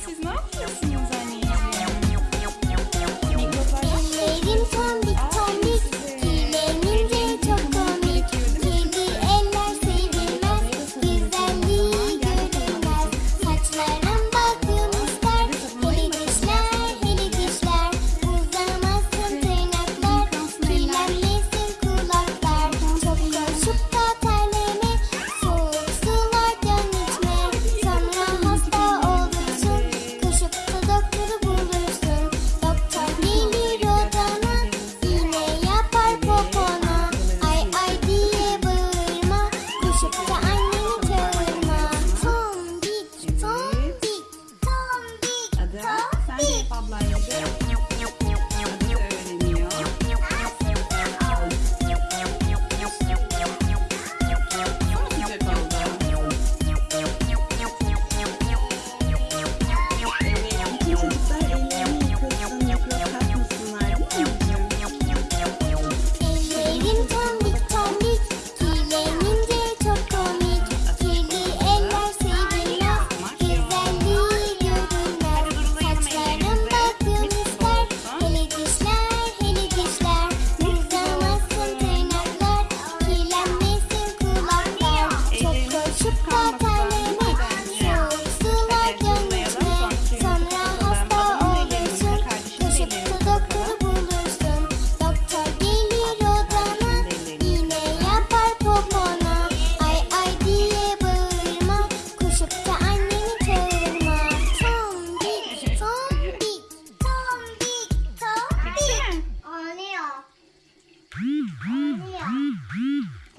vocês não? Assim, oynadım. Sen de ablayla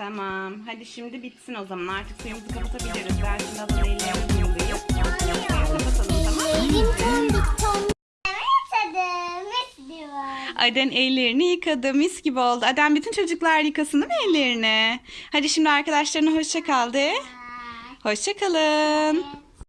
Tamam. Hadi şimdi bitsin o zaman. Artık suyumuzu kapatabiliriz. Ben şimdi hazır ellerimi yıldayım. Kapatalım tamam mı? Aden ellerini yıkadı. Mis gibi oldu. Aden bütün çocuklar yıkasın değil mi ellerini? Hadi şimdi arkadaşlarına hoşça kal de. Hoşça kalın.